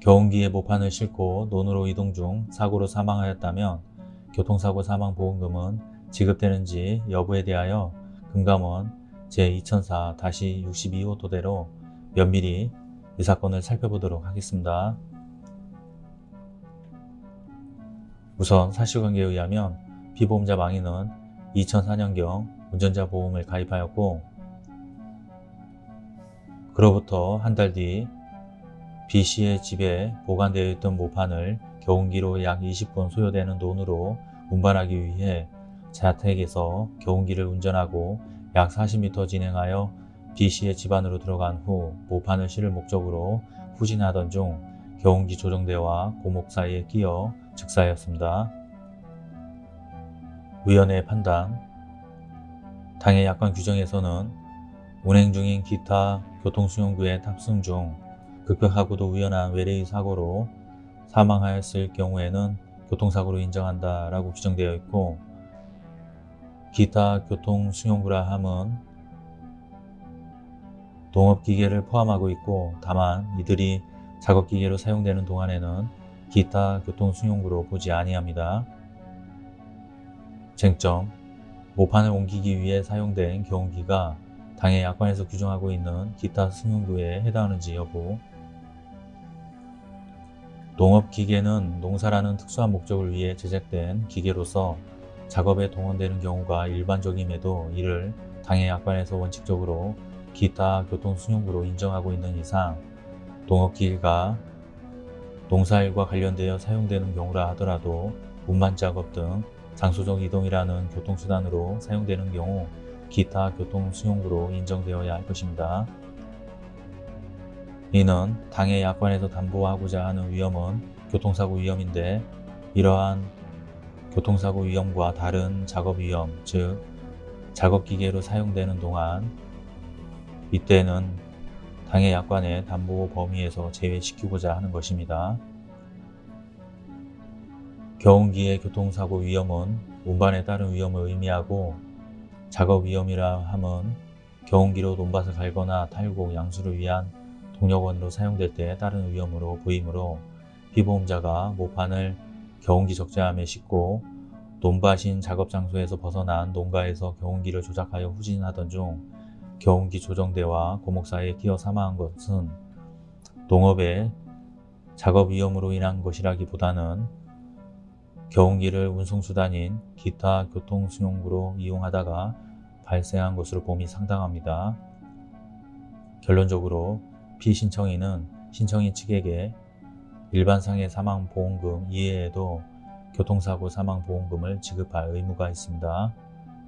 경운기에 모판을 싣고 논으로 이동 중 사고로 사망하였다면 교통사고 사망보험금은 지급되는지 여부에 대하여 금감원 제2004-62호 토대로 면밀히 이 사건을 살펴보도록 하겠습니다. 우선 사실관계에 의하면 피보험자 망인은 2004년경 운전자 보험을 가입하였고 그로부터 한 달 뒤 B씨의 집에 보관되어 있던 모판을 경운기로 약 20분 소요되는 논으로 운반하기 위해 자택에서 경운기를 운전하고 약 40m 진행하여 B씨의 집 안으로 들어간 후 모판을 실을 목적으로 후진하던 중 경운기 조정대와 고목 사이에 끼어 즉사하였습니다. 위원회의 판단 당해 약관 규정에서는 운행 중인 기타 교통수용구에 탑승 중 급격하고도 우연한 외래의 사고로 사망하였을 경우에는 교통사고로 인정한다 라고 규정되어 있고 기타 교통수용구라 함은 동업기계를 포함하고 있고 다만 이들이 작업기계로 사용되는 동안에는 기타 교통수용구로 보지 아니합니다. 쟁점 모판을 옮기기 위해 사용된 경운기가 당해 약관에서 규정하고 있는 기타 승용구에 해당하는지 여부 농업기계는 농사라는 특수한 목적을 위해 제작된 기계로서 작업에 동원되는 경우가 일반적임에도 이를 당해 약관에서 원칙적으로 기타 교통수용구로 인정하고 있는 이상 농업기계가 농사일과 관련되어 사용되는 경우라 하더라도 운반 작업 등 장소적 이동이라는 교통수단으로 사용되는 경우 기타 교통수용구로 인정되어야 할 것입니다. 이는 당해 약관에서 담보하고자 하는 위험은 교통사고 위험인데 이러한 교통사고 위험과 다른 작업 위험, 즉 작업기계로 사용되는 동안 이때는 당해 약관의 담보 범위에서 제외시키고자 하는 것입니다. 경운기의 교통사고 위험은 운반에 따른 위험을 의미하고 작업 위험이라 함은 경운기로 논밭을 갈거나 탈곡, 양수를 위한 동력원으로 사용될 때 따른 위험으로 보이므로 피보험자가 모판을 경운기 적재함에 싣고 논밭인 작업 장소에서 벗어난 농가에서 경운기를 조작하여 후진하던 중 경운기 조정대와 고목 사이에 끼어 사망한 것은 농업의 작업 위험으로 인한 것이라기보다는 경운기를 운송수단인 기타 교통수용구로 이용하다가 발생한 것으로 봄이 상당합니다. 결론적으로 피신청인은 신청인 측에게 일반상해 사망보험금 이외에도 교통사고 사망보험금을 지급할 의무가 있습니다.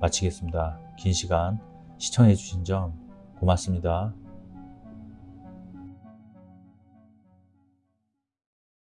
마치겠습니다. 긴 시간 시청해 주신 점 고맙습니다.